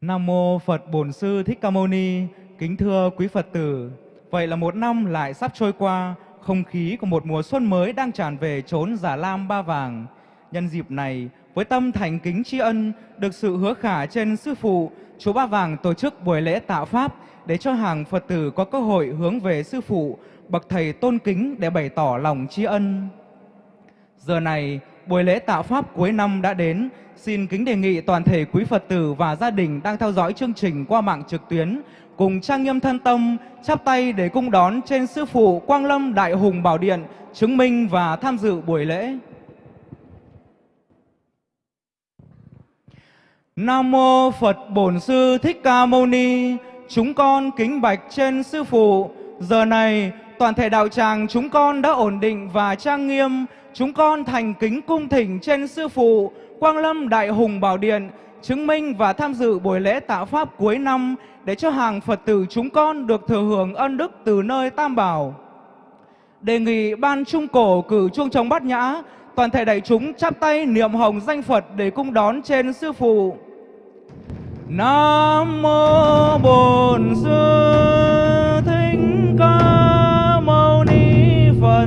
Nam mô Phật Bổn Sư Thích Ca Mâu Ni. Kính thưa quý Phật tử, vậy là một năm lại sắp trôi qua, không khí của một mùa xuân mới đang tràn về chốn Già Lam Ba Vàng. Nhân dịp này, với tâm thành kính tri ân, được sự hứa khả trên Sư Phụ, Chùa Ba Vàng tổ chức buổi lễ tạo Pháp để cho hàng Phật tử có cơ hội hướng về Sư Phụ, bậc Thầy tôn kính để bày tỏ lòng tri ân. Giờ này, buổi lễ tạo Pháp cuối năm đã đến, Xin kính đề nghị toàn thể quý Phật tử và gia đình đang theo dõi chương trình qua mạng trực tuyến cùng trang nghiêm thân tâm, chắp tay để cung đón trên Sư Phụ Quang Lâm Đại Hùng Bảo Điện, chứng minh và tham dự buổi lễ. Nam Mô Phật Bổn Sư Thích Ca Mâu Ni, chúng con kính bạch trên Sư Phụ. Giờ này, toàn thể đạo tràng chúng con đã ổn định và trang nghiêm, chúng con thành kính cung thỉnh trên Sư Phụ, Quang Lâm Đại Hùng Bảo Điện chứng minh và tham dự buổi lễ tạo Pháp cuối năm để cho hàng Phật tử chúng con được thừa hưởng ân đức từ nơi Tam Bảo. Đề nghị Ban Trung Cổ cử chuông trống bát nhã, toàn thể đại chúng chắp tay niệm hồng danh Phật để cung đón trên Sư Phụ. Nam Mô Bổn Sư Thích Ca Mâu Ni Phật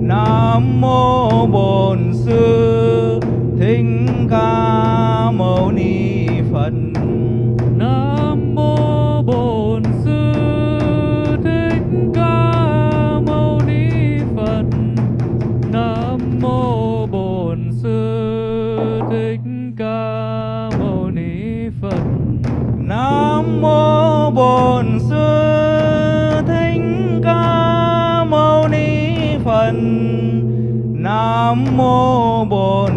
Nam Mô Bổn Sư Mâu Ni Phật Nam mô Bổn Sư Thích Ca Mâu Ni Phật. Nam mô Bổn Sư Thích Ca Mâu Ni Phật. Nam Mô Bổn Sư Thích Ca Mâu Ni Phật Nam Mô Bổn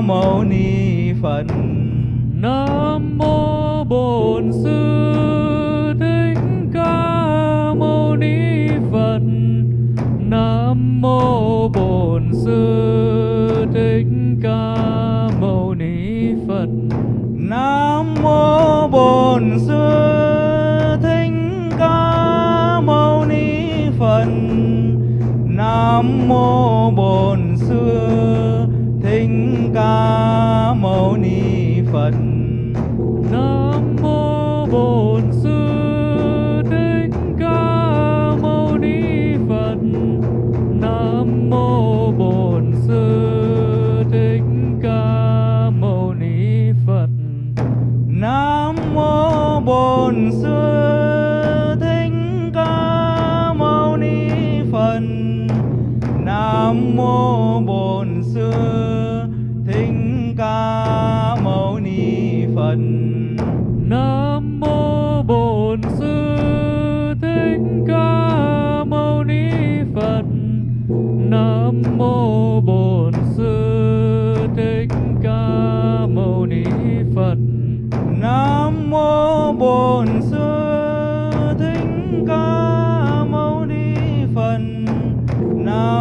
Mâu Ni Phật Nam mô Bổn Sư Thích Ca Mâu Ni Phật. Nam mô Bổn Sư Thích Ca Mâu Ni Phật. Nam Mô Bổn Sư Phật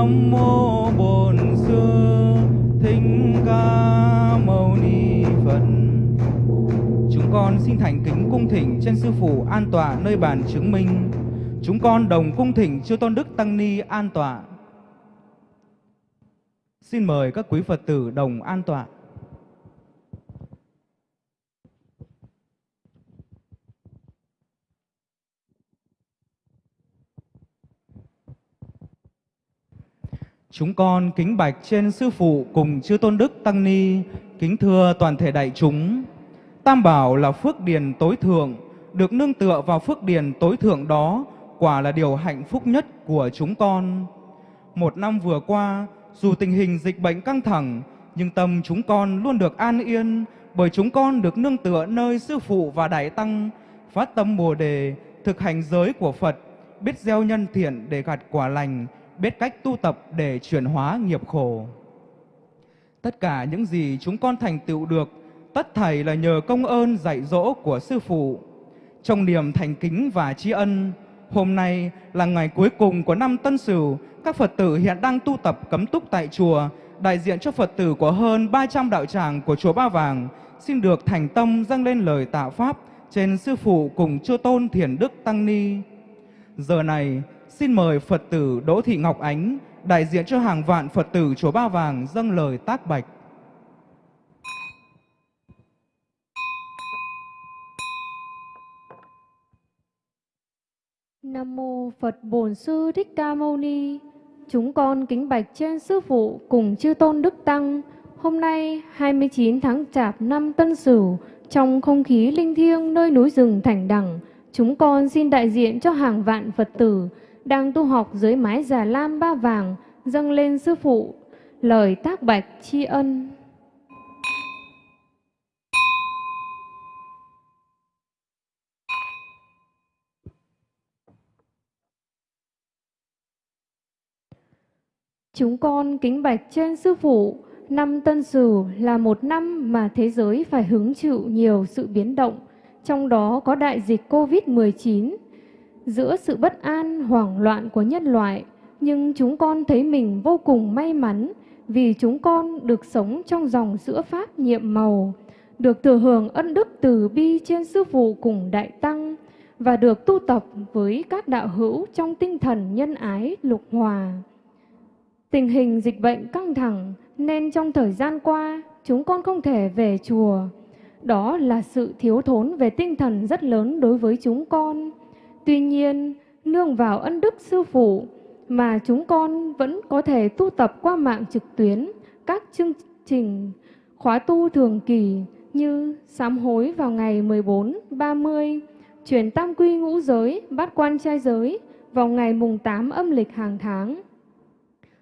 Nam Mô Bổn Sư Thích Ca Mâu Ni Phật. Chúng con xin thành kính cung thỉnh trên Sư Phụ an tọa nơi bàn chứng minh. Chúng con đồng cung thỉnh Chư Tôn Đức Tăng Ni an tọa. Xin mời các quý Phật tử đồng an tọa. Chúng con kính bạch trên Sư Phụ cùng Chư Tôn Đức Tăng Ni, kính thưa toàn thể đại chúng. Tam Bảo là phước điền tối thượng, được nương tựa vào phước điền tối thượng đó, quả là điều hạnh phúc nhất của chúng con. Một năm vừa qua, dù tình hình dịch bệnh căng thẳng, nhưng tâm chúng con luôn được an yên, bởi chúng con được nương tựa nơi Sư Phụ và Đại Tăng, phát tâm Bồ Đề, thực hành giới của Phật, biết gieo nhân thiện để gặt quả lành, biết cách tu tập để chuyển hóa nghiệp khổ. Tất cả những gì chúng con thành tựu được, tất thảy là nhờ công ơn dạy dỗ của Sư Phụ. Trong niềm thành kính và tri ân, hôm nay là ngày cuối cùng của năm Tân Sửu, các Phật tử hiện đang tu tập cấm túc tại chùa, đại diện cho Phật tử của hơn 300 đạo tràng của chùa Ba Vàng, xin được thành tâm dâng lên lời tạ Pháp trên Sư Phụ cùng Chư Tôn Thiền Đức Tăng Ni. Giờ này, xin mời Phật tử Đỗ Thị Ngọc Ánh, đại diện cho hàng vạn Phật tử Chùa Ba Vàng dâng lời tác bạch. Nam mô Phật Bổn Sư Thích Ca Mâu Ni. Chúng con kính bạch trên sư phụ cùng chư tôn đức tăng. Hôm nay 29 tháng Chạp năm Tân Sửu, trong không khí linh thiêng nơi núi rừng Thành Đằng, chúng con xin đại diện cho hàng vạn Phật tử đang tu học dưới mái già lam ba vàng dâng lên sư phụ lời tác bạch tri ân. Chúng con kính bạch trên sư phụ, năm Tân Sửu là một năm mà thế giới phải hứng chịu nhiều sự biến động, trong đó có đại dịch Covid-19. Giữa sự bất an, hoảng loạn của nhân loại, nhưng chúng con thấy mình vô cùng may mắn vì chúng con được sống trong dòng sữa Pháp nhiệm màu, được thừa hưởng ân đức từ bi trên sư phụ cùng đại tăng và được tu tập với các đạo hữu trong tinh thần nhân ái lục hòa. Tình hình dịch bệnh căng thẳng nên trong thời gian qua chúng con không thể về chùa. Đó là sự thiếu thốn về tinh thần rất lớn đối với chúng con. Tuy nhiên, nương vào ân đức sư phụ mà chúng con vẫn có thể tu tập qua mạng trực tuyến các chương trình khóa tu thường kỳ như sám hối vào ngày 14, 30, chuyển tam quy ngũ giới, bát quan trai giới vào ngày mùng 8 âm lịch hàng tháng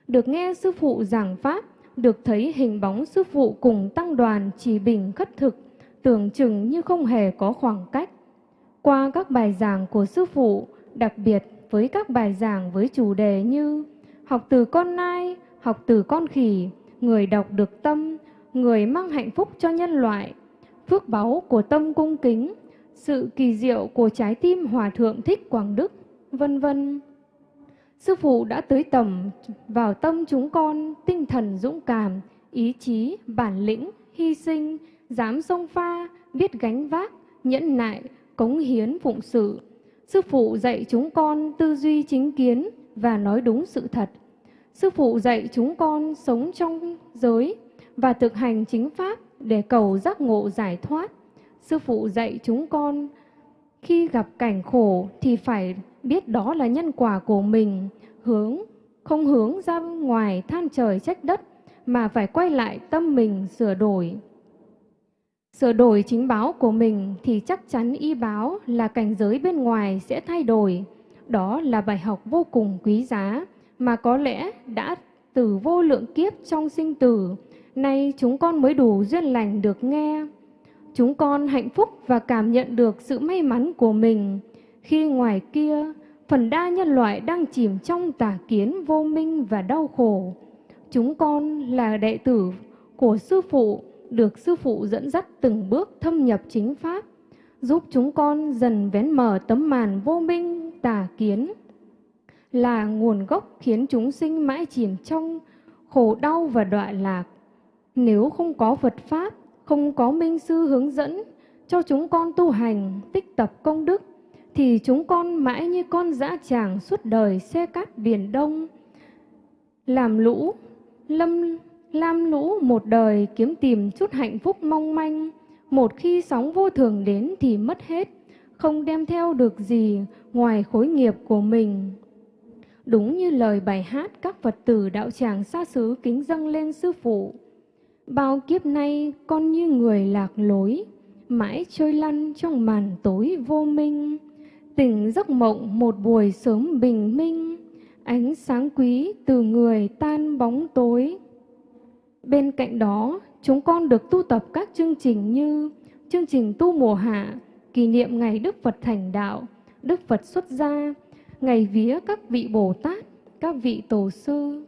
được nghe sư phụ giảng pháp, được thấy hình bóng sư phụ cùng tăng đoàn chỉ bình khất thực, tưởng chừng như không hề có khoảng cách. Qua các bài giảng của sư phụ, đặc biệt với các bài giảng với chủ đề như học từ con nai, học từ con khỉ, người đọc được tâm, người mang hạnh phúc cho nhân loại, phước báu của tâm cung kính, sự kỳ diệu của trái tim Hòa Thượng Thích Quảng Đức, vân vân. Sư phụ đã tới tầm vào tâm chúng con tinh thần dũng cảm, ý chí, bản lĩnh, hy sinh, dám sông pha, biết gánh vác, nhẫn nại, cống hiến phụng sự. Sư phụ dạy chúng con tư duy chính kiến và nói đúng sự thật. Sư phụ dạy chúng con sống trong giới và thực hành chính pháp để cầu giác ngộ giải thoát. Sư phụ dạy chúng con khi gặp cảnh khổ thì phải biết đó là nhân quả của mình, hướng không hướng ra ngoài than trời trách đất mà phải quay lại tâm mình sửa đổi. Sửa đổi chính báo của mình thì chắc chắn y báo là cảnh giới bên ngoài sẽ thay đổi. Đó là bài học vô cùng quý giá mà có lẽ đã từ vô lượng kiếp trong sinh tử, nay chúng con mới đủ duyên lành được nghe. Chúng con hạnh phúc và cảm nhận được sự may mắn của mình khi ngoài kia phần đa nhân loại đang chìm trong tà kiến vô minh và đau khổ. Chúng con là đệ tử của Sư Phụ, được Sư Phụ dẫn dắt từng bước thâm nhập chính Pháp, giúp chúng con dần vén mở tấm màn vô minh tà kiến, là nguồn gốc khiến chúng sinh mãi chìm trong khổ đau và đọa lạc. Nếu không có Phật Pháp, không có Minh Sư hướng dẫn cho chúng con tu hành, tích tập công đức, thì chúng con mãi như con dã tràng suốt đời xe cát biển đông. Làm lũ, lâm lam lũ một đời kiếm tìm chút hạnh phúc mong manh, một khi sóng vô thường đến thì mất hết, không đem theo được gì ngoài khối nghiệp của mình. Đúng như lời bài hát các Phật tử đạo tràng xa xứ kính dâng lên Sư Phụ. Bao kiếp nay con như người lạc lối, mãi trôi lăn trong màn tối vô minh tỉnh giấc mộng một buổi sớm bình minh, ánh sáng quý từ người tan bóng tối. Bên cạnh đó, chúng con được tu tập các chương trình như chương trình tu mùa hạ, kỷ niệm ngày Đức Phật thành đạo, Đức Phật xuất gia, ngày vía các vị Bồ Tát, các vị Tổ sư.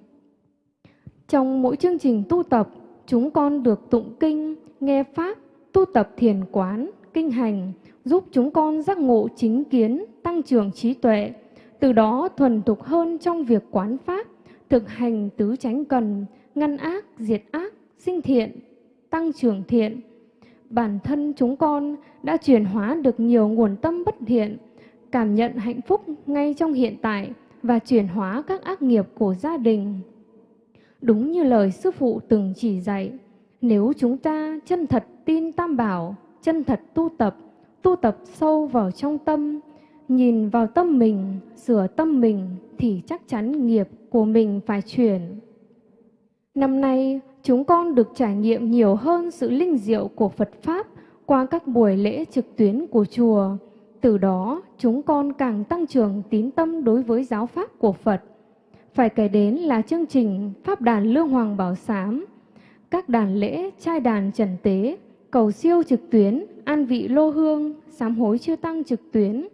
Trong mỗi chương trình tu tập, chúng con được tụng kinh, nghe Pháp, tu tập thiền quán, kinh hành, giúp chúng con giác ngộ chính kiến, tăng trưởng trí tuệ, từ đó thuần thục hơn trong việc quán pháp, thực hành tứ chánh cần, ngăn ác, diệt ác, sinh thiện, tăng trưởng thiện. Bản thân chúng con đã chuyển hóa được nhiều nguồn tâm bất thiện, cảm nhận hạnh phúc ngay trong hiện tại và chuyển hóa các ác nghiệp của gia đình. Đúng như lời Sư Phụ từng chỉ dạy, nếu chúng ta chân thật tin Tam Bảo, chân thật tu tập, tu tập sâu vào trong tâm, nhìn vào tâm mình, sửa tâm mình thì chắc chắn nghiệp của mình phải chuyển. Năm nay, chúng con được trải nghiệm nhiều hơn sự linh diệu của Phật Pháp qua các buổi lễ trực tuyến của chùa. Từ đó, chúng con càng tăng trưởng tín tâm đối với giáo Pháp của Phật. Phải kể đến là chương trình Pháp đàn Lương Hoàng Bảo Sám, các đàn lễ trai đàn trần tế, cầu siêu trực tuyến, an vị lô hương, sám hối chưa tăng trực tuyến,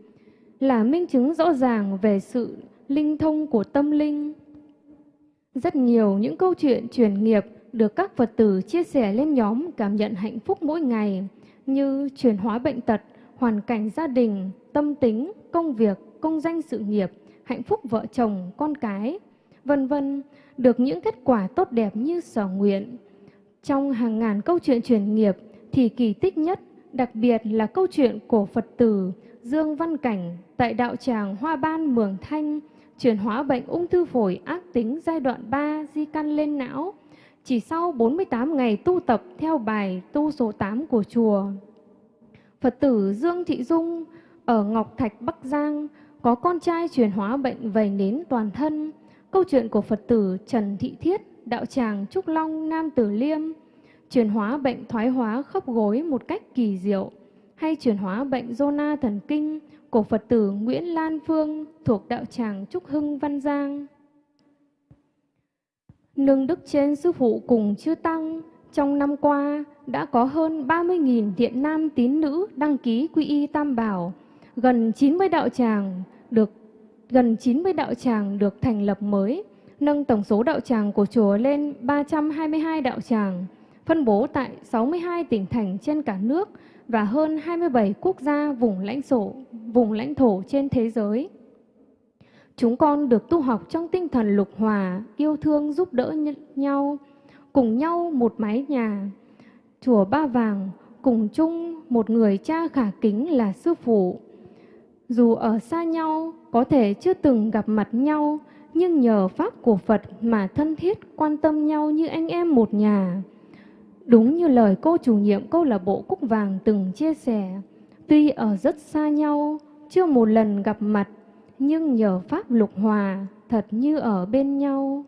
là minh chứng rõ ràng về sự linh thông của tâm linh. Rất nhiều những câu chuyện truyền nghiệp được các Phật tử chia sẻ lên nhóm cảm nhận hạnh phúc mỗi ngày như chuyển hóa bệnh tật, hoàn cảnh gia đình, tâm tính, công việc, công danh sự nghiệp, hạnh phúc vợ chồng, con cái, vân vân được những kết quả tốt đẹp như sở nguyện. Trong hàng ngàn câu chuyện truyền nghiệp thì kỳ tích nhất đặc biệt là câu chuyện của Phật tử Dương Văn Cảnh tại đạo tràng Hoa Ban Mường Thanh chuyển hóa bệnh ung thư phổi ác tính giai đoạn 3 di căn lên não chỉ sau 48 ngày tu tập theo bài tu số 8 của chùa. Phật tử Dương Thị Dung ở Ngọc Thạch Bắc Giang có con trai chuyển hóa bệnh vẩy nến toàn thân. Câu chuyện của Phật tử Trần Thị Thiết, đạo tràng Trúc Long, Nam Tử Liêm, chuyển hóa bệnh thoái hóa khớp gối một cách kỳ diệu, hay chuyển hóa bệnh zona thần kinh của Phật tử Nguyễn Lan Phương thuộc đạo tràng Trúc Hưng Văn Giang. Nương đức trên sư phụ cùng chư tăng, trong năm qua đã có hơn 30.000 thiện nam tín nữ đăng ký quy y Tam Bảo, gần 90 đạo tràng được gần 90 đạo tràng được thành lập mới, nâng tổng số đạo tràng của chùa lên 322 đạo tràng, phân bố tại 62 tỉnh thành trên cả nước và hơn 27 quốc gia vùng lãnh thổ, vùng lãnh thổ trên thế giới. Chúng con được tu học trong tinh thần lục hòa, yêu thương giúp đỡ nhau, cùng nhau một mái nhà. Chùa Ba Vàng cùng chung một người cha khả kính là sư phụ. Dù ở xa nhau, có thể chưa từng gặp mặt nhau, nhưng nhờ Pháp của Phật mà thân thiết quan tâm nhau như anh em một nhà. Đúng như lời cô chủ nhiệm câu lạc bộ Cúc Vàng từng chia sẻ, tuy ở rất xa nhau, chưa một lần gặp mặt, nhưng nhờ Pháp lục hòa, thật như ở bên nhau.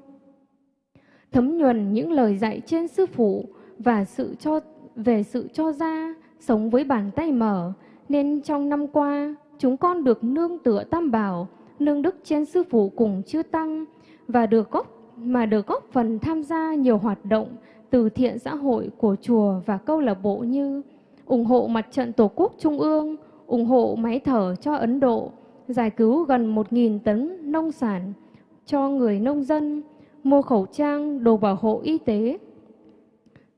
Thấm nhuần những lời dạy trên sư phụ và sự cho về sự cho ra, sống với bàn tay mở, nên trong năm qua, chúng con được nương tựa tam bảo, nương đức trên sư phụ cùng chư tăng và được góp mà được góp phần tham gia nhiều hoạt động từ thiện xã hội của chùa và câu lạc bộ như ủng hộ mặt trận Tổ quốc Trung ương, ủng hộ máy thở cho Ấn Độ, giải cứu gần 1.000 tấn nông sản cho người nông dân, mua khẩu trang, đồ bảo hộ y tế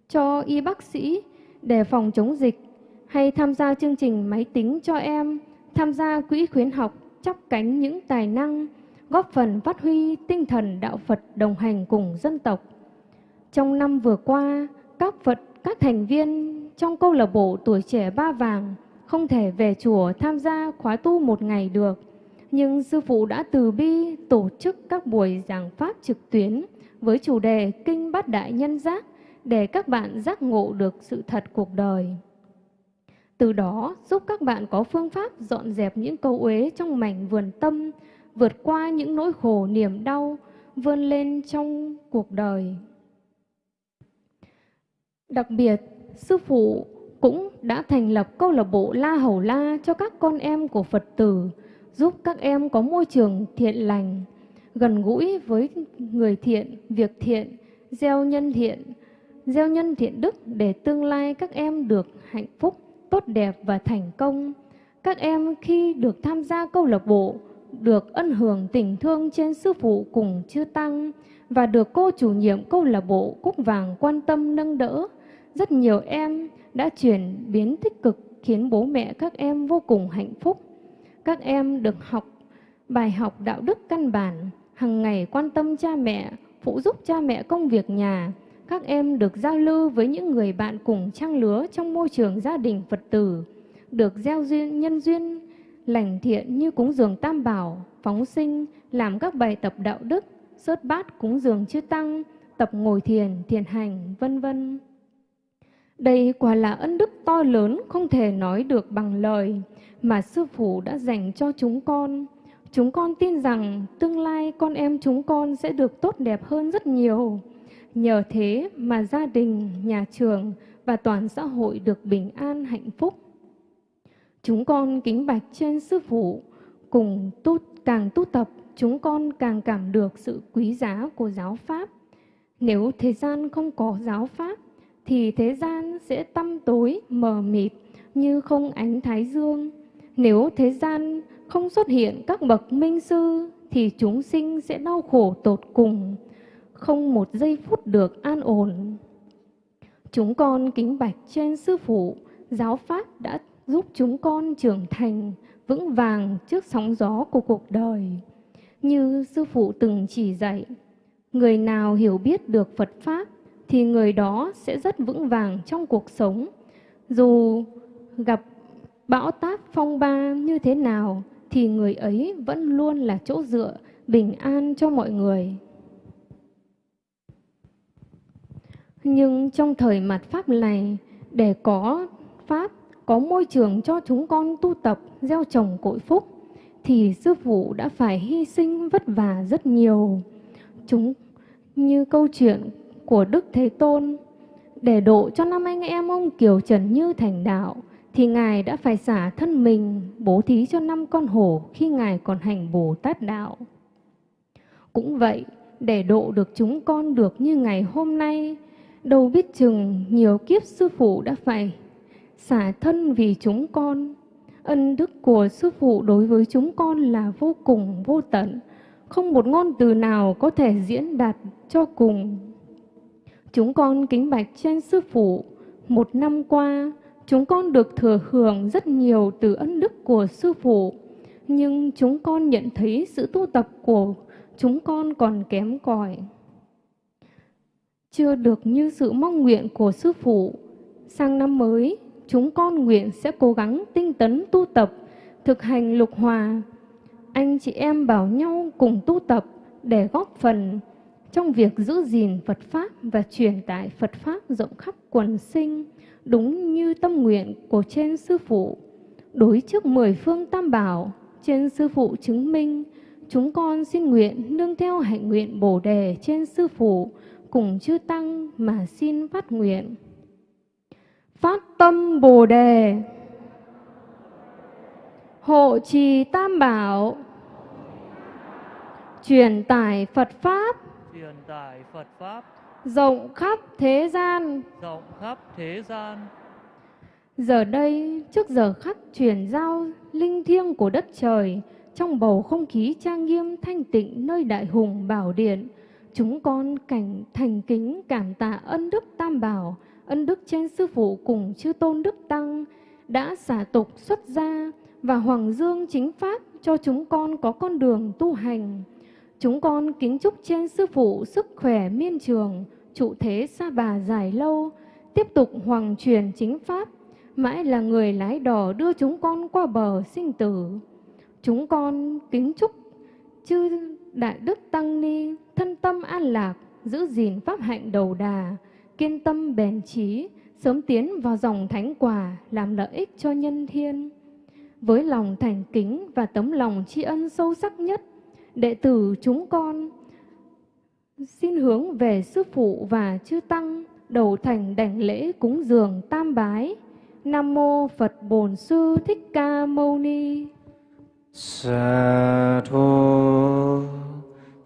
cho y bác sĩ để phòng chống dịch hay tham gia chương trình máy tính cho em, tham gia quỹ khuyến học chắp cánh những tài năng, góp phần phát huy tinh thần đạo Phật đồng hành cùng dân tộc. Trong năm vừa qua, các Phật, các thành viên trong câu lạc bộ tuổi trẻ Ba Vàng không thể về chùa tham gia khóa tu một ngày được. Nhưng Sư Phụ đã từ bi tổ chức các buổi giảng pháp trực tuyến với chủ đề Kinh Bát Đại Nhân Giác để các bạn giác ngộ được sự thật cuộc đời. Từ đó giúp các bạn có phương pháp dọn dẹp những câu uế trong mảnh vườn tâm, vượt qua những nỗi khổ niềm đau, vươn lên trong cuộc đời. Đặc biệt, Sư Phụ cũng đã thành lập câu lạc bộ La Hầu La cho các con em của Phật tử, giúp các em có môi trường thiện lành, gần gũi với người thiện, việc thiện, gieo nhân thiện, gieo nhân thiện đức để tương lai các em được hạnh phúc, tốt đẹp và thành công. Các em khi được tham gia câu lạc bộ, được ân hưởng tình thương trên sư phụ cùng chư tăng và được cô chủ nhiệm câu lạc bộ Cúc Vàng quan tâm nâng đỡ, rất nhiều em đã chuyển biến tích cực khiến bố mẹ các em vô cùng hạnh phúc. Các em được học bài học đạo đức căn bản, hàng ngày quan tâm cha mẹ, phụ giúp cha mẹ công việc nhà. Các em được giao lưu với những người bạn cùng trang lứa trong môi trường gia đình Phật tử, được gieo duyên nhân duyên lành thiện như cúng dường tam bảo, phóng sinh, làm các bài tập đạo đức, sớt bát cúng dường chư tăng, tập ngồi thiền, thiền hành, vân vân. Đây quả là ân đức to lớn không thể nói được bằng lời mà Sư Phụ đã dành cho chúng con. Chúng con tin rằng tương lai con em chúng con sẽ được tốt đẹp hơn rất nhiều. Nhờ thế mà gia đình, nhà trường và toàn xã hội được bình an hạnh phúc. Chúng con kính bạch trên Sư Phụ, cùng tu, càng tu tập, chúng con càng cảm được sự quý giá của giáo Pháp. Nếu thế gian không có giáo Pháp, thì thế gian sẽ tăm tối, mờ mịt như không ánh thái dương. Nếu thế gian không xuất hiện các bậc minh sư, thì chúng sinh sẽ đau khổ tột cùng, không một giây phút được an ổn. Chúng con kính bạch trên Sư Phụ, giáo Pháp đã giúp chúng con trưởng thành, vững vàng trước sóng gió của cuộc đời. Như Sư Phụ từng chỉ dạy, người nào hiểu biết được Phật Pháp thì người đó sẽ rất vững vàng trong cuộc sống. Dù gặp bão táp phong ba như thế nào thì người ấy vẫn luôn là chỗ dựa bình an cho mọi người. Nhưng trong thời mặt Pháp này, để có Pháp, có môi trường cho chúng con tu tập, gieo trồng cội phúc, thì Sư Phụ đã phải hy sinh vất vả rất nhiều. Chúng như câu chuyện của Đức Thế Tôn, để độ cho năm anh em ông Kiều Trần Như thành đạo, thì Ngài đã phải xả thân mình bố thí cho năm con hổ khi Ngài còn hành Bồ Tát Đạo. Cũng vậy, để độ được chúng con được như ngày hôm nay, đâu biết chừng nhiều kiếp sư phụ đã phải xả thân vì chúng con. Ân đức của sư phụ đối với chúng con là vô cùng vô tận, không một ngôn từ nào có thể diễn đạt cho cùng. Chúng con kính bạch trên sư phụ, một năm qua, chúng con được thừa hưởng rất nhiều từ ân đức của sư phụ, nhưng chúng con nhận thấy sự tu tập của chúng con còn kém cỏi chưa được như sự mong nguyện của sư phụ. Sang năm mới, chúng con nguyện sẽ cố gắng tinh tấn tu tập, thực hành lục hòa. Anh chị em bảo nhau cùng tu tập để góp phần trong việc giữ gìn Phật Pháp và truyền tải Phật Pháp rộng khắp quần sinh, đúng như tâm nguyện của trên Sư Phụ. Đối trước mười phương tam bảo, trên Sư Phụ chứng minh, chúng con xin nguyện nương theo hạnh nguyện Bồ Đề trên Sư Phụ, cùng chư Tăng mà xin phát nguyện. Phát tâm Bồ Đề, hộ trì Tam Bảo, truyền tải Phật Pháp, truyền tải Phật Pháp, rộng khắp thế gian. rộng khắp thế gian. Giờ đây, trước giờ khắc truyền giao linh thiêng của đất trời, trong bầu không khí trang nghiêm thanh tịnh nơi đại hùng bảo điện, Chúng con cảnh thành kính cảm tạ ân đức Tam Bảo, ân đức trên Sư Phụ cùng chư Tôn Đức Tăng đã xả tục xuất gia và Hoàng Dương chính Pháp cho chúng con có con đường tu hành. Chúng con kính chúc trên Sư Phụ sức khỏe miên trường, trụ thế xa bà dài lâu, tiếp tục hoàng truyền chính Pháp, mãi là người lái đò đưa chúng con qua bờ sinh tử. Chúng con kính chúc chư Đại Đức Tăng Ni thân tâm an lạc, giữ gìn pháp hạnh đầu đà, kiên tâm bền trí, sớm tiến vào dòng thánh quả làm lợi ích cho nhân thiên. Với lòng thành kính và tấm lòng tri ân sâu sắc nhất, đệ tử chúng con, xin hướng về Sư Phụ và Chư Tăng, đầu thành đảnh lễ cúng dường tam bái. Nam Mô Phật Bổn Sư Thích Ca Mâu Ni. Sa thu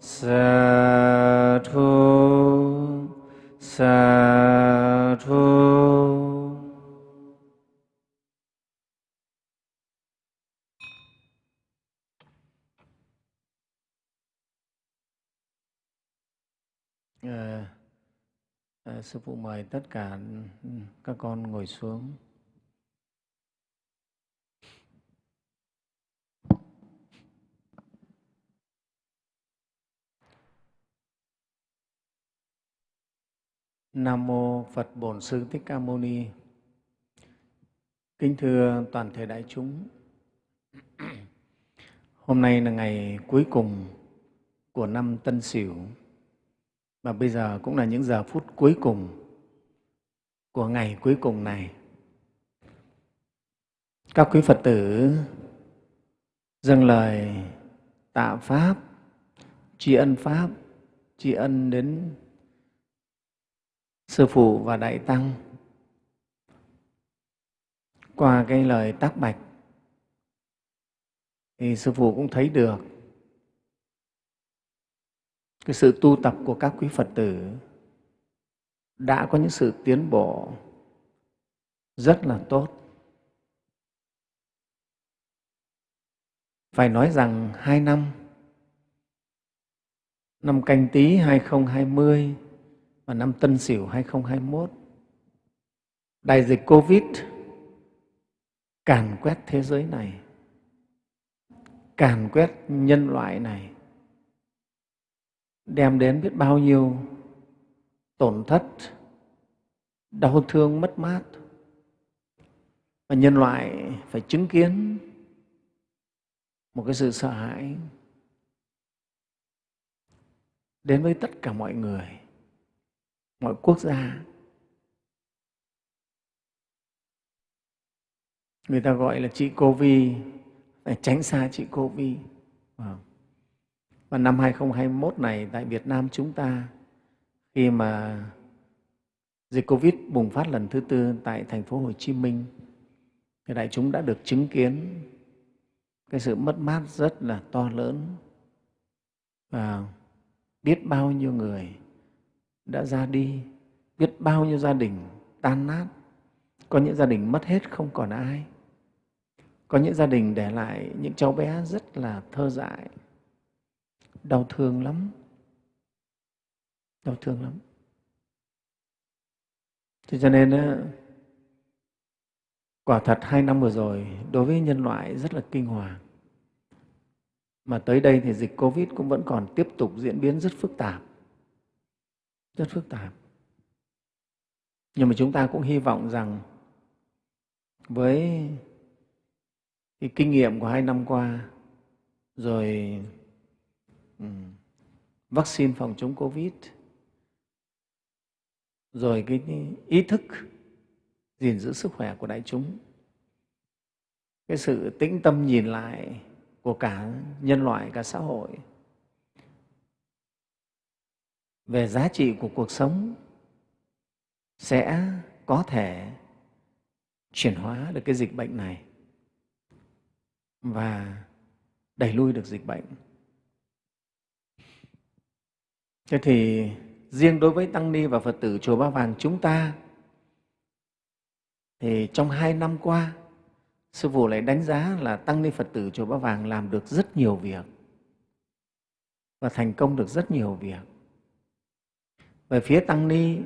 sa thu sa thu à, à, sư phụ mời tất cả ừ, các con ngồi xuống Nam mô Phật Bổn Sư Thích Ca Mâu Ni. Kính thưa toàn thể đại chúng. Hôm nay là ngày cuối cùng của năm Tân Sửu và bây giờ cũng là những giờ phút cuối cùng của ngày cuối cùng này. Các quý phật tử dâng lời tạ pháp, tri ân pháp, tri ân đến sư phụ và đại tăng. Qua cái lời tác bạch, thì sư phụ cũng thấy được cái sự tu tập của các quý phật tử đã có những sự tiến bộ rất là tốt. Phải nói rằng hai năm năm canh tí 2020 và năm tân sửu 2021 đại dịch covid càn quét thế giới này, càn quét nhân loại này đem đến biết bao nhiêu tổn thất, đau thương, mất mát. Và nhân loại phải chứng kiến một cái sự sợ hãi đến với tất cả mọi người, mọi quốc gia. Người ta gọi là chị covid phải tránh xa chị covid Wow. Vâng và năm 2021 này, tại Việt Nam chúng ta, khi mà dịch covid bùng phát lần thứ tư tại thành phố Hồ Chí Minh, thì đại chúng đã được chứng kiến cái sự mất mát rất là to lớn. Và biết bao nhiêu người đã ra đi, biết bao nhiêu gia đình tan nát. Có những gia đình mất hết không còn ai. Có những gia đình để lại những cháu bé rất là thơ dại đau thương lắm. Đau thương lắm. Thế cho nên quả thật hai năm vừa rồi, đối với nhân loại rất là kinh hoàng. Mà tới đây thì dịch covid cũng vẫn còn tiếp tục diễn biến rất phức tạp. Rất phức tạp. Nhưng mà chúng ta cũng hy vọng rằng với cái kinh nghiệm của hai năm qua, rồi Ừ. vaccine phòng chống covid. Rồi cái ý thức gìn giữ sức khỏe của đại chúng. Cái sự tĩnh tâm nhìn lại của cả nhân loại, cả xã hội. Về giá trị của cuộc sống sẽ có thể chuyển hóa được cái dịch bệnh này và đẩy lui được dịch bệnh. Thế thì riêng đối với Tăng Ni và Phật tử Chùa Ba Vàng chúng ta, thì trong hai năm qua, Sư Phụ lại đánh giá là Tăng Ni Phật tử Chùa Ba Vàng làm được rất nhiều việc và thành công được rất nhiều việc. Về phía Tăng Ni,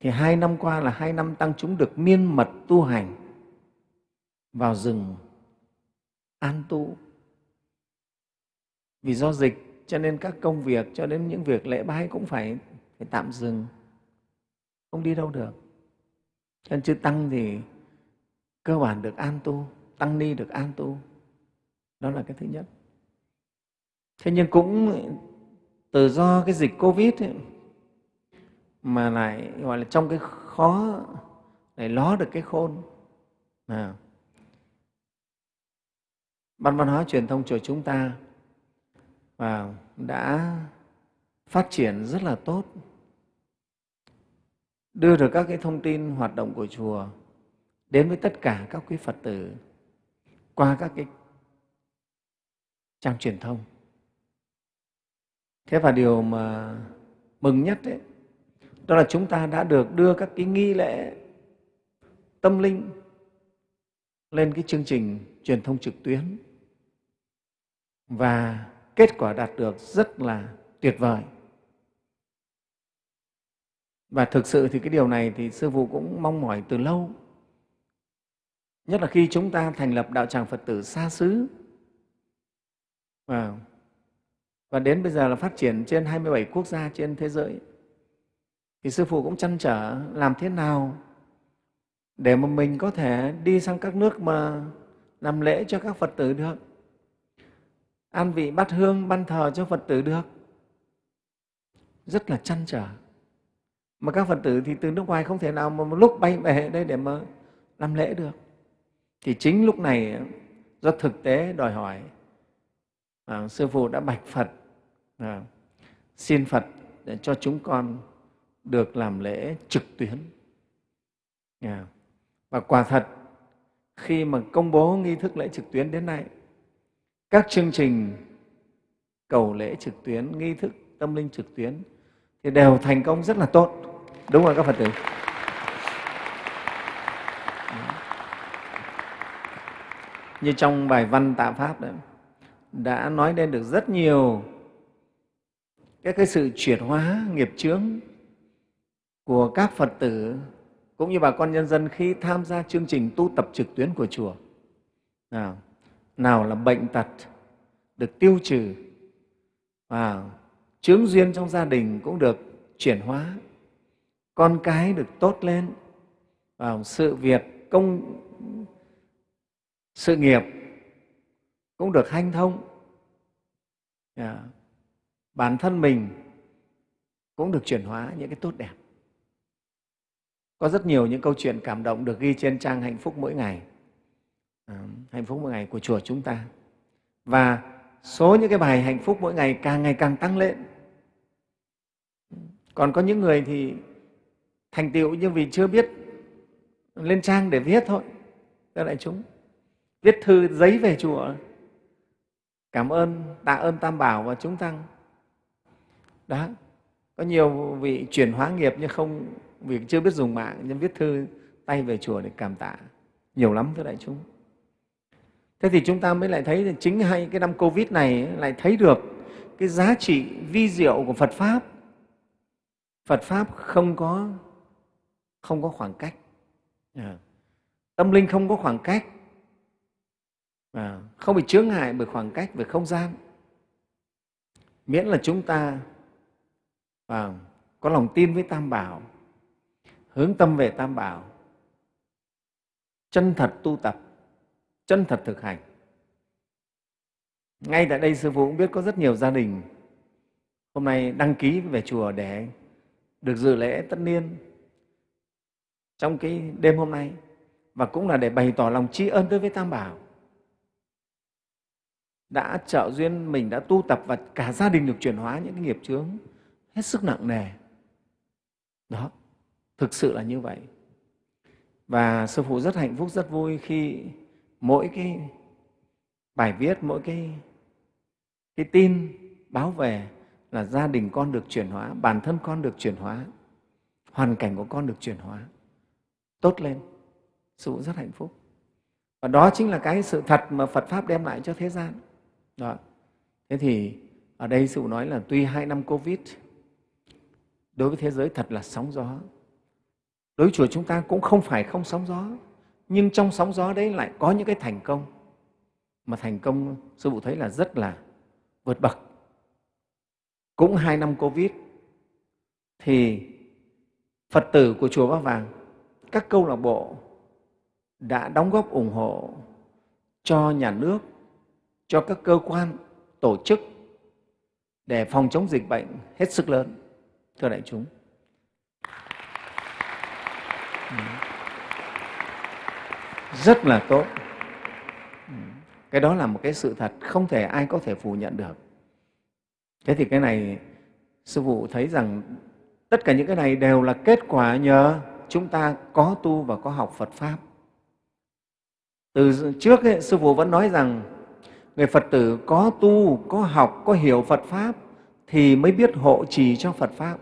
thì hai năm qua là hai năm Tăng chúng được miên mật tu hành, vào rừng, an tu. Vì do dịch cho nên các công việc cho đến những việc lễ bái cũng phải, phải tạm dừng, không đi đâu được. Cho nên chư Tăng thì cơ bản được an tu, Tăng Ni được an tu. Đó là cái thứ nhất. Thế nhưng cũng từ do cái dịch Covid ấy, mà lại gọi là trong cái khó lại ló được cái khôn. À. Ban văn hóa truyền thông chùa chúng ta và đã phát triển rất là tốt, đưa được các cái thông tin hoạt động của chùa đến với tất cả các quý Phật tử qua các cái trang truyền thông. Thế và điều mà mừng nhất đấy, đó là chúng ta đã được đưa các cái nghi lễ tâm linh lên cái chương trình truyền thông trực tuyến và kết quả đạt được rất là tuyệt vời. Và thực sự thì cái điều này thì Sư Phụ cũng mong mỏi từ lâu. Nhất là khi chúng ta thành lập đạo tràng Phật tử xa xứ và, và đến bây giờ là phát triển trên 27 quốc gia trên thế giới thì Sư Phụ cũng chăn trở làm thế nào để mà mình có thể đi sang các nước mà làm lễ cho các Phật tử được an vị bát hương ban thờ cho Phật tử được. Rất là chăn trở. Mà các phật tử thì từ nước ngoài không thể nào mà một lúc bay về đây để mà làm lễ được. Thì chính lúc này do thực tế đòi hỏi à, sư phụ đã bạch phật à, xin phật để cho chúng con được làm lễ trực tuyến. À, và quả thật khi mà công bố nghi thức lễ trực tuyến đến nay các chương trình cầu lễ trực tuyến nghi thức tâm linh trực tuyến thì đều thành công rất là tốt. Đúng không các phật tử? Như trong bài văn tạ pháp đấy, đã nói lên được rất nhiều các cái sự chuyển hóa nghiệp chướng của các phật tử cũng như bà con nhân dân khi tham gia chương trình tu tập trực tuyến của chùa. Nào, nào là bệnh tật được tiêu trừ và chướng duyên trong gia đình cũng được chuyển hóa. Con cái được tốt lên và sự việc, công, sự nghiệp cũng được hanh thông. Yeah. bản thân mình cũng được chuyển hóa những cái tốt đẹp. Có rất nhiều những câu chuyện cảm động được ghi trên trang hạnh phúc mỗi ngày hạnh phúc mỗi ngày của chùa chúng ta. Và số những cái bài hạnh phúc mỗi ngày càng ngày càng tăng lên. Còn có những người thì thành tựu nhưng vì chưa biết lên trang để viết thôi các đại chúng. Viết thư giấy về chùa cảm ơn, tạ ơn tam bảo và chúng tăng. Đó, có nhiều vị chuyển hóa nghiệp nhưng không, vì chưa biết dùng mạng, nhưng viết thư tay về chùa để cảm tạ. Nhiều lắm, thưa đại chúng thế thì chúng ta mới lại thấy chính hay cái năm covid này lại thấy được cái giá trị vi diệu của phật pháp. Phật pháp không có không có khoảng cách. À, tâm linh không có khoảng cách. À, không bị chướng ngại bởi khoảng cách về không gian. Miễn là chúng ta à, có lòng tin với tam bảo hướng tâm về tam bảo chân thật tu tập chân thật thực hành. Ngay tại đây sư phụ cũng biết có rất nhiều gia đình hôm nay đăng ký về chùa để được dự lễ tất niên trong cái đêm hôm nay và cũng là để bày tỏ lòng tri ân đối với tam bảo. Đã trợ duyên mình đã tu tập và cả gia đình được chuyển hóa những cái nghiệp chướng hết sức nặng nề. Đó, thực sự là như vậy. Và sư phụ rất hạnh phúc, rất vui khi mỗi cái bài viết, mỗi cái cái tin báo về là gia đình con được chuyển hóa, bản thân con được chuyển hóa, hoàn cảnh của con được chuyển hóa, tốt lên. Sư rất hạnh phúc. Và đó chính là cái sự thật mà phật pháp đem lại cho thế gian. Đó. thế thì ở đây sư nói là tuy hai năm covid, đối với thế giới thật là sóng gió. Đối với chùa chúng ta cũng không phải không sóng gió nhưng trong sóng gió đấy lại có những cái thành công. Mà thành công, sư phụ thấy là rất là vượt bậc. Cũng hai năm covid, thì phật tử của chùa ba vàng, các câu lạc bộ đã đóng góp ủng hộ cho nhà nước, cho các cơ quan, tổ chức để phòng chống dịch bệnh hết sức lớn. Thưa đại chúng rất là tốt. Cái đó là một cái sự thật không thể ai có thể phủ nhận được. Thế thì cái này sư phụ thấy rằng tất cả những cái này đều là kết quả nhờ chúng ta có tu và có học phật pháp. Từ trước ấy, sư phụ vẫn nói rằng người phật tử có tu có học có hiểu phật pháp thì mới biết hộ trì cho phật pháp.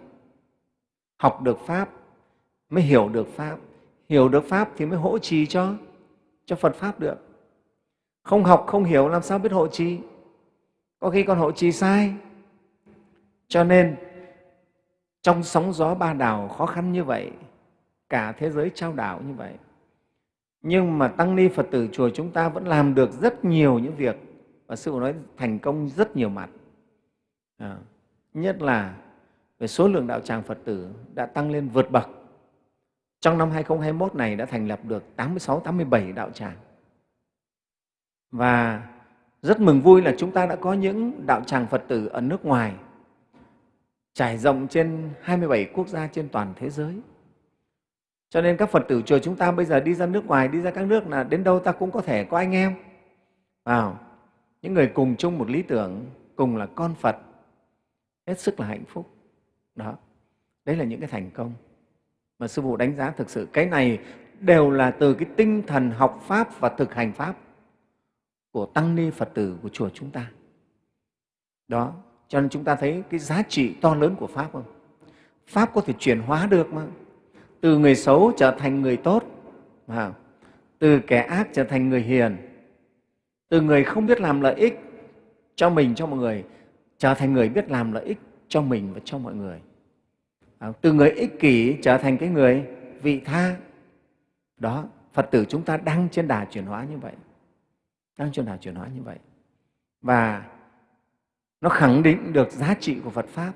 Học được pháp mới hiểu được pháp. Hiểu được pháp thì mới hỗ trì cho cho phật pháp được. Không học không hiểu làm sao biết hộ trì? Có khi còn hộ trì sai. Cho nên trong sóng gió ba đảo khó khăn như vậy cả thế giới trao đảo như vậy nhưng mà tăng ni phật tử chùa chúng ta vẫn làm được rất nhiều những việc và sư phụ nói thành công rất nhiều mặt. À, nhất là về số lượng đạo tràng phật tử đã tăng lên vượt bậc trong năm 2021 này đã thành lập được 86, 87 đạo tràng. Và rất mừng vui là chúng ta đã có những đạo tràng Phật tử ở nước ngoài trải rộng trên 27 quốc gia trên toàn thế giới. Cho nên các Phật tử chùa chúng ta bây giờ đi ra nước ngoài, đi ra các nước là đến đâu ta cũng có thể có anh em. Vào, những người cùng chung một lý tưởng, cùng là con Phật, hết sức là hạnh phúc. Đó, đấy là những cái thành công mà Sư Phụ đánh giá thực sự. Cái này đều là từ cái tinh thần học Pháp và thực hành Pháp của Tăng Ni Phật tử của chùa chúng ta. Đó, cho nên chúng ta thấy cái giá trị to lớn của Pháp không? Pháp có thể chuyển hóa được mà. Từ người xấu trở thành người tốt, mà từ kẻ ác trở thành người hiền, từ người không biết làm lợi ích cho mình, cho mọi người, trở thành người biết làm lợi ích cho mình và cho mọi người. À, từ người ích kỷ trở thành cái người vị tha. Đó, Phật tử chúng ta đang trên đà chuyển hóa như vậy. Đang trên đà chuyển hóa như vậy. Và nó khẳng định được giá trị của Phật Pháp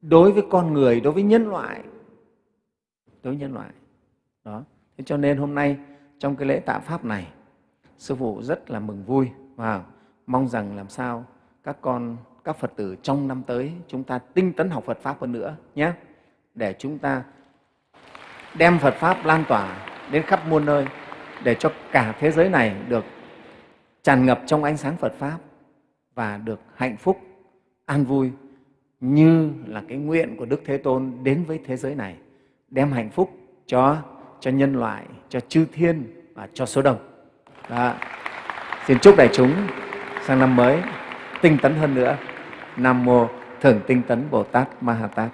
đối với con người, đối với nhân loại. Đối với nhân loại. Đó. Thế cho nên hôm nay trong cái lễ tạ Pháp này, Sư Phụ rất là mừng vui và mong rằng làm sao các con, các Phật tử trong năm tới chúng ta tinh tấn học Phật Pháp hơn nữa nhé, để chúng ta đem Phật Pháp lan tỏa đến khắp muôn nơi để cho cả thế giới này được tràn ngập trong ánh sáng Phật Pháp và được hạnh phúc, an vui như là cái nguyện của Đức Thế Tôn đến với thế giới này, đem hạnh phúc cho, cho nhân loại, cho chư thiên và cho số đông. Đó. Xin chúc đại chúng sang năm mới tinh tấn hơn nữa. Nam Mô Thường Tinh Tấn Bồ Tát Ma Ha Tát.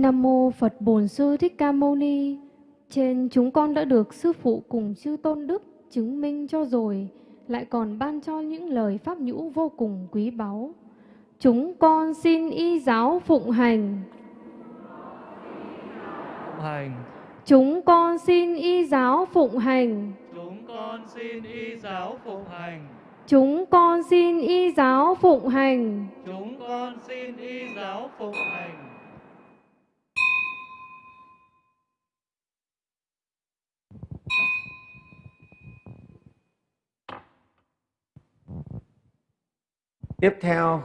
Nam mô Phật Bổn Sư Thích Ca Mâu Ni. Trên chúng con đã được sư phụ cùng chư tôn đức chứng minh cho rồi, lại còn ban cho những lời pháp nhũ vô cùng quý báu. Chúng con xin y giáo phụng hành. Phụng hành. Chúng con xin y giáo phụng hành. Chúng con xin y giáo phụng hành. Chúng con xin y giáo phụng hành. Chúng con xin y giáo phụng hành. Tiếp theo,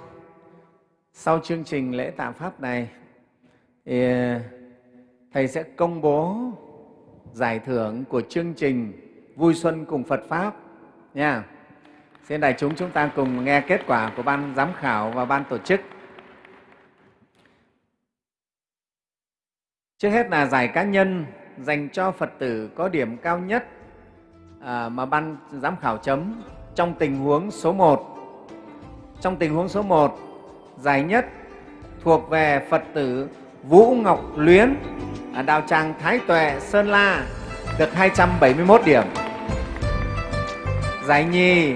sau chương trình lễ tạ Pháp này, thì ờ, Thầy sẽ công bố giải thưởng của chương trình Vui Xuân cùng Phật Pháp nha. Xin đại chúng chúng ta cùng nghe kết quả của ban giám khảo và ban tổ chức. Trước hết là giải cá nhân dành cho Phật tử có điểm cao nhất à, mà ban giám khảo chấm trong tình huống số 1 trong tình huống số 1, giải nhất thuộc về Phật tử Vũ Ngọc Luyến ở Đạo Tràng Thái Tuệ, Sơn La được 271 điểm. Giải nhì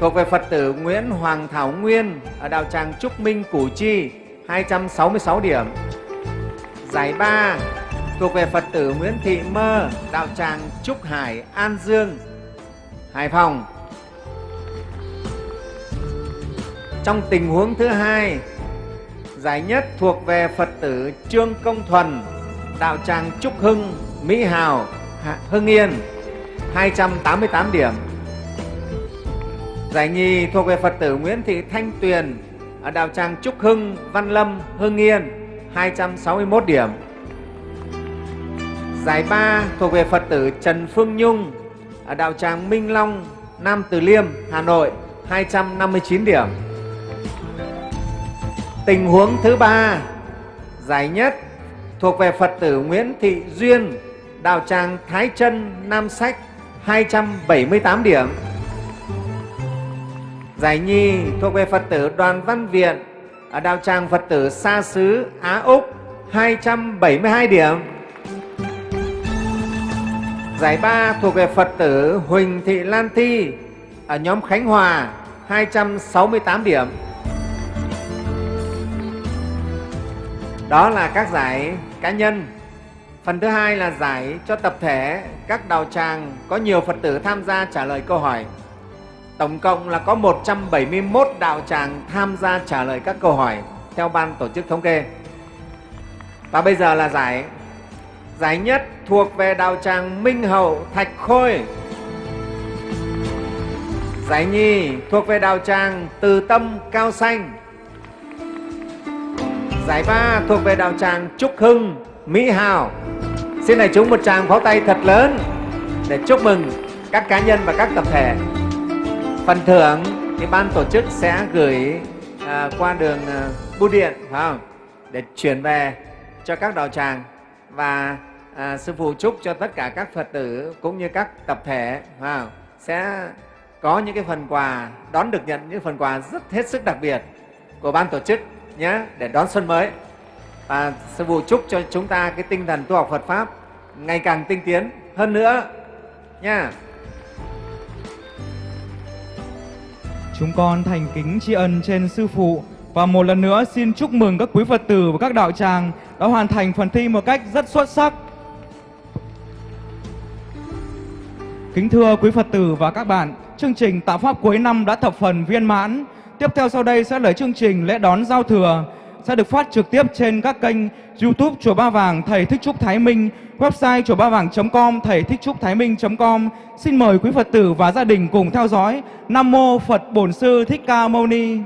thuộc về Phật tử Nguyễn Hoàng Thảo Nguyên ở Đạo Tràng Trúc Minh, Củ Chi 266 điểm. Giải ba thuộc về Phật tử Nguyễn Thị Mơ, Đạo Tràng Trúc Hải, An Dương, Hải Phòng Trong tình huống thứ hai, giải nhất thuộc về Phật tử Trương Công Thuần, đạo tràng Trúc Hưng, Mỹ Hào, Hưng Yên, 288 điểm. Giải nhì thuộc về Phật tử Nguyễn Thị Thanh Tuyền, ở đạo tràng Trúc Hưng, Văn Lâm, Hưng Yên, 261 điểm. Giải ba thuộc về Phật tử Trần Phương Nhung, ở đạo tràng Minh Long, Nam Từ Liêm, Hà Nội, 259 điểm. Tình huống thứ ba, giải nhất thuộc về Phật tử Nguyễn Thị Duyên, đạo tràng Thái Trân Nam Sách, 278 điểm. Giải nhì thuộc về Phật tử Đoàn Văn Viện, ở đạo tràng Phật tử Sa Sứ, Á Úc, 272 điểm. Giải ba thuộc về Phật tử Huỳnh Thị Lan Thi, ở nhóm Khánh Hòa, 268 điểm. Đó là các giải cá nhân. Phần thứ hai là giải cho tập thể các đạo tràng có nhiều Phật tử tham gia trả lời câu hỏi. Tổng cộng là có 171 đạo tràng tham gia trả lời các câu hỏi theo ban tổ chức thống kê. Và bây giờ là giải giải nhất thuộc về đạo tràng Minh Hậu Thạch Khôi. Giải nhì thuộc về đạo tràng Từ Tâm Cao Xanh. Giải ba thuộc về đạo tràng Trúc Hưng Mỹ Hào. Xin đại chúng một tràng pháo tay thật lớn để chúc mừng các cá nhân và các tập thể. Phần thưởng thì ban tổ chức sẽ gửi à, qua đường à, bưu điện phải không? để chuyển về cho các đạo tràng và à, sư phụ chúc cho tất cả các phật tử cũng như các tập thể phải không? sẽ có những cái phần quà đón được nhận những phần quà rất hết sức đặc biệt của ban tổ chức nhé để đón xuân mới và sư phụ chúc cho chúng ta cái tinh thần tu học Phật pháp ngày càng tinh tiến hơn nữa nha Chúng con thành kính tri ân trên Sư Phụ và một lần nữa xin chúc mừng các quý Phật tử và các đạo tràng đã hoàn thành phần thi một cách rất xuất sắc. Kính thưa quý Phật tử và các bạn, chương trình Tạo Pháp cuối năm đã thập phần viên mãn. Tiếp theo sau đây sẽ là chương trình lễ đón giao thừa sẽ được phát trực tiếp trên các kênh YouTube Chùa Ba Vàng Thầy Thích Trúc Thái Minh, website chùa ba vàng.com, thầy thích trúc thái minh.com. Xin mời quý Phật tử và gia đình cùng theo dõi. Nam mô Phật Bổn Sư Thích Ca Mâu Ni.